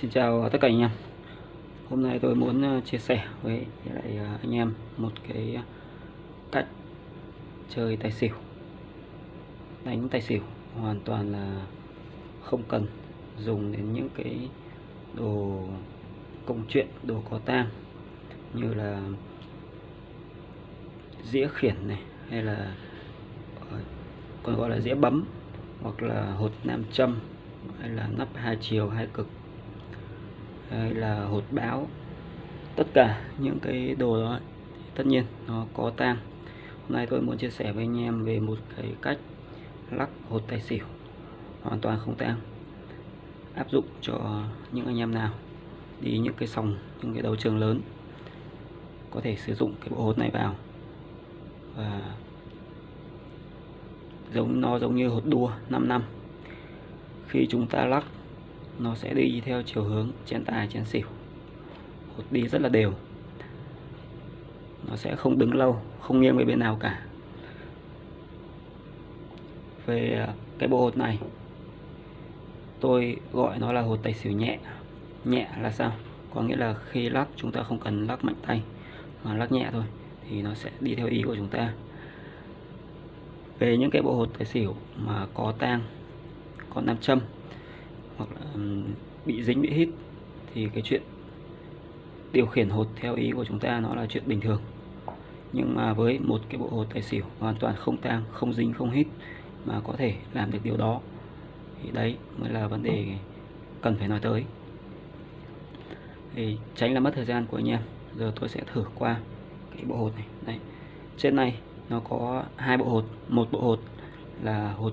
Xin chào tất cả anh em. Hôm nay tôi muốn ờ, chia sẻ với lại ờ, anh em một cái cách chơi tài xỉu. Đánh tài xỉu hoàn toàn là không cần dùng đến những cái đồ công chuyện, đồ có tang như là dĩa khiển này hay là ờ, còn gọi là dĩa bấm hoặc là hột nam châm hay là nắp hai chiều hai cực hay là hột báo. Tất cả những cái đồ đó, tất nhiên nó có tang. Hôm nay tôi muốn chia sẻ với anh em về một cái cách lắc hột tài xỉu. Hoàn toàn không tang. Áp dụng cho những anh em nào đi những cái sòng, những cái đấu trường lớn, có thể sử dụng cái bộ hột này vào. Và giống, nó giống như hột đua 5 năm. Khi chúng ta lắc nó sẽ đi theo chiều hướng chén tài chén xỉu. Hột đi rất là đều. Nó sẽ không đứng lâu, không nghiêng về bên nào cả. Về à, cái bộ hột này, tôi gọi nó là hột tài xỉu nhẹ. Nhẹ là sao? Có nghĩa là khi lắc, chúng ta không cần lắc mạnh tay, mà lắc nhẹ thôi, thì nó sẽ đi theo ý của chúng ta. Về những cái bộ hột tài xỉu mà có tang, có nam châm hoặc là bị dính, bị hít thì cái chuyện điều khiển hột theo ý của chúng ta nó là chuyện bình thường. Nhưng mà với một cái bộ hột tài xỉu hoàn toàn không tang, không dính, không hít mà có thể làm được điều đó thì đấy mới là vấn đề cần phải nói tới. Thì tránh là mất thời gian của anh em. Giờ tôi sẽ thử qua cái bộ hột này. Đây. Trên này nó có hai bộ hột. Một bộ hột là hột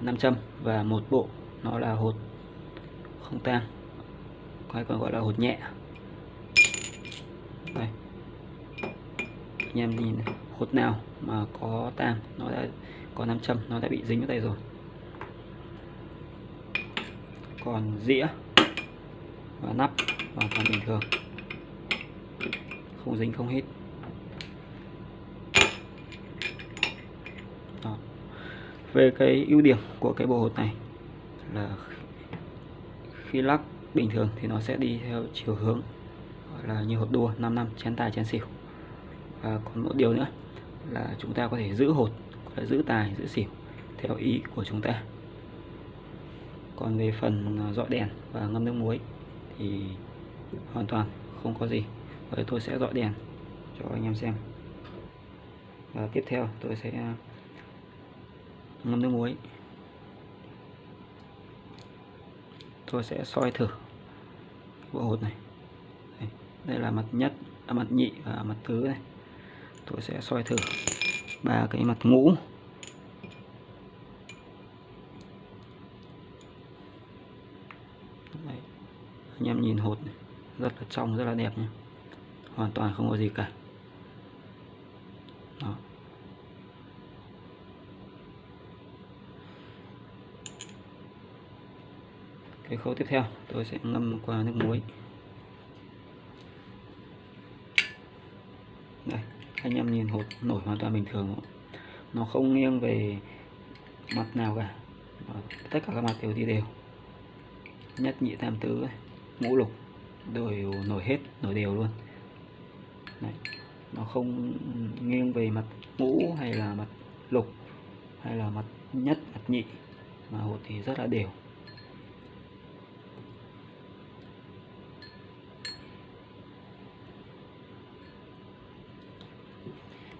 nam châm và một bộ nó là hột không tang hay còn gọi là hột nhẹ. Đây. Anh em nhìn hột nào mà có tang nó đã có nam châm, nó đã bị dính vào tay rồi. Còn dĩa và nắp hoàn toàn bình thường. Không dính, không hít. Đó. về cái ưu điểm của cái bộ hột này là khi lắc bình thường thì nó sẽ đi theo chiều hướng, gọi là như hột đua 5 năm, chén tài, chén xỉu. Và còn một điều nữa là chúng ta có thể giữ hột là giữ tài, giữ xỉu theo ý của chúng ta. Còn về phần à, dọi đèn và ngâm nước muối thì hoàn toàn không có gì. Vậy tôi sẽ dọi đèn cho anh em xem. Và tiếp theo tôi sẽ à, ngâm nước muối. Tôi sẽ soi thử bộ hột này đây, đây là mặt nhất à, mặt nhị và mặt tứ này tôi sẽ soi thử ba cái mặt ngũ Đấy. anh em nhìn hột này, rất là trong rất là đẹp nhé hoàn toàn không có gì cả Đó. Cái khâu tiếp theo, tôi sẽ ngâm qua nước muối. Đây, anh em nhìn hột nổi hoàn toàn bình thường nó không nghiêng về mặt nào cả. Tất cả các mặt đều đi đều. Nhất nhị, tam tứ ngũ lục, đều nổi hết, nổi đều luôn. Đấy. nó không nghiêng về mặt ngũ hay là mặt lục hay là mặt nhất, mặt nhị, mà hột thì rất là đều.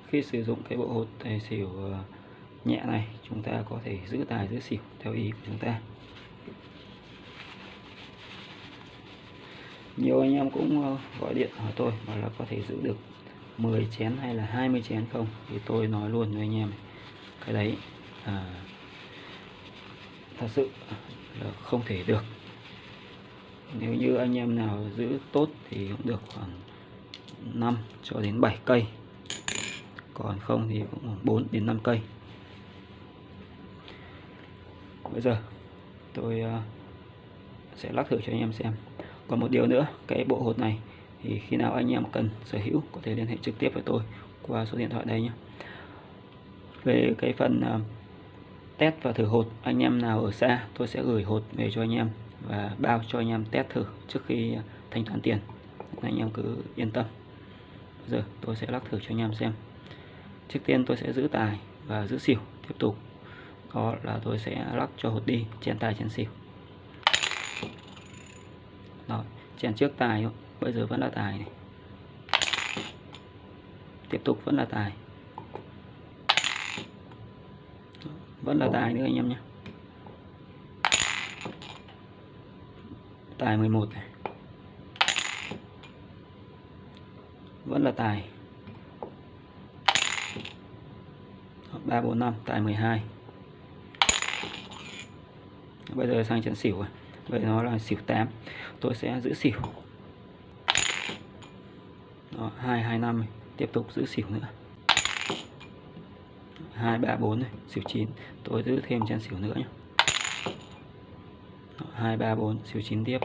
Khi sử dụng cái bộ hột tài xỉu ờ, nhẹ này chúng ta có thể giữ tài giữ xỉu theo ý của chúng ta. Nhiều anh em cũng ờ, gọi điện hỏi tôi bảo là có thể giữ được 10 chén hay là 20 chén không? Thì tôi nói luôn với anh em cái đấy à, thật sự là không thể được. Nếu như anh em nào giữ tốt thì cũng được khoảng 5 cho đến 7 cây còn không thì cũng khoảng 4 đến 5 cây. Bây giờ, tôi ờ, sẽ lắc thử cho anh em xem. Còn một điều nữa, cái bộ hột này thì khi nào anh em cần sở hữu có thể liên hệ trực tiếp với tôi qua số điện thoại đây nhé. Về cái phần ờ, test và thử hột, anh em nào ở xa tôi sẽ gửi hột về cho anh em và bao cho anh em test thử trước khi thanh toán tiền. Anh em cứ yên tâm. Bây giờ tôi sẽ lắc thử cho anh em xem trước tiên tôi sẽ giữ tài và giữ xỉu, tiếp tục. Đó là tôi sẽ lắc cho hột đi, chèn tài, chèn xỉu. Đó chèn trước tài bây giờ vẫn là tài này. Tiếp tục, vẫn là tài. Vẫn là tài nữa anh em nhé. Tài 11 này. Vẫn là tài. 3 4 5 12 bây giờ sang trận xỉu rồi vậy nó là xỉu 8 tôi sẽ giữ xỉu. Đó, 2 2 5 tiếp tục giữ xỉu nữa. 234 này, xỉu 9 tôi giữ thêm chân xỉu nữa nhé 234 xỉu 9 tiếp.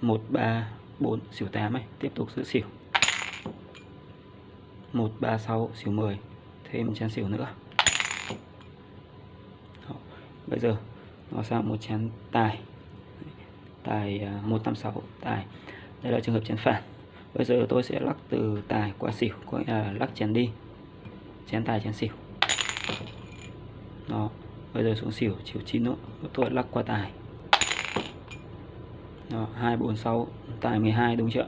134 xỉu 8 này. Tiếp tục giữ xỉu. 136 xỉu 10 thêm chén xỉu nữa. Đó. bây giờ nó sang một chén tài. Tài à, 186 tài. Đây là trường hợp chén phản. Bây giờ tôi sẽ lắc từ tài qua xỉu có nghĩa là lắc chén đi. Chén tài chén xỉu. Đó bây giờ xuống xỉu chiều 9 nữa. Tôi lắc qua tài. Đó, 246 tài 12 đúng chưa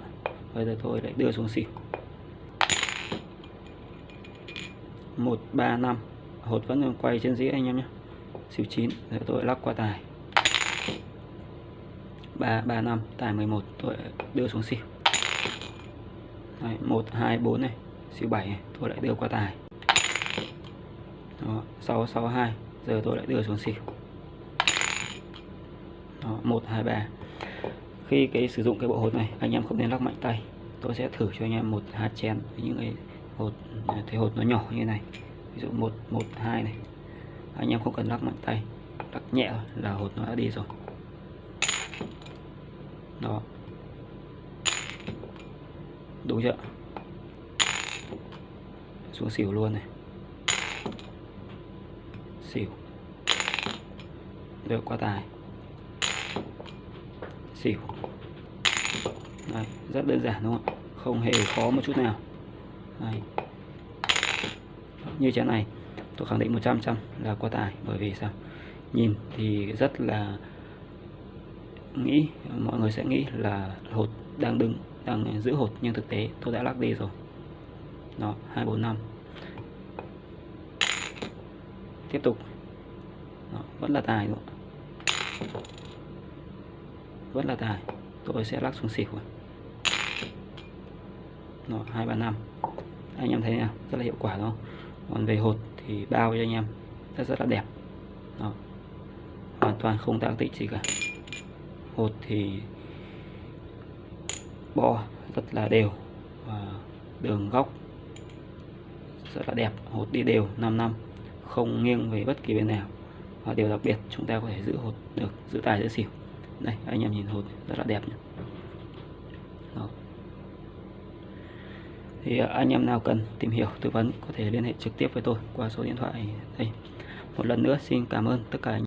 bây giờ tôi lại đưa xuống xỉu. 135 hột vẫn quay trên dĩa anh em nhé. Xỉu 9 rồi tôi lắc qua tài. 335 tài 11 tôi đưa xuống xỉu. Đấy, 124 này. Xỉu 7 này tôi lại đưa qua tài. Đó, 662 giờ tôi lại đưa xuống xỉu. Đó, 123 khi cái sử dụng cái bộ hột này anh em không nên lắc mạnh tay. Tôi sẽ thử cho anh em một hạt chén với những cái hột thấy hột nó nhỏ như này. Ví dụ một một hai này. Anh em không cần lắc mạnh tay. Lắc nhẹ là hột nó đã đi rồi. Đó. Đúng chưa? Xuống xỉu luôn này. Xỉu. Được qua tài. Xỉu. Đây, rất đơn giản đúng không không hề khó một chút nào. Đây. như chén này tôi khẳng định 100 trăm là qua tài bởi vì sao? Nhìn thì rất là nghĩ mọi người sẽ nghĩ là hột đang đứng đang giữ hột nhưng thực tế tôi đã lắc đi rồi. Đó hai bốn năm. Tiếp tục. Đó, vẫn là tài đúng không? vẫn là tài. Tôi sẽ lắc xuống xỉu rồi hai, ba, năm. Anh em thấy nào rất là hiệu quả, đúng không? Còn về hột thì bao cho anh em, rất rất là đẹp. Đó. hoàn toàn không tăng tích gì cả. Hột thì bo, rất là đều. Và đường góc, rất là đẹp. Hột đi đều 5 năm. Không nghiêng về bất kỳ bên nào. Và điều đặc biệt, chúng ta có thể giữ hột được, giữ tài giữ xỉu. Đây, anh em nhìn hột, rất là đẹp nhé Đó thì à, anh em nào cần tìm hiểu, tư vấn có thể liên hệ trực tiếp với tôi qua số điện thoại đây. Một lần nữa, xin cảm ơn tất cả anh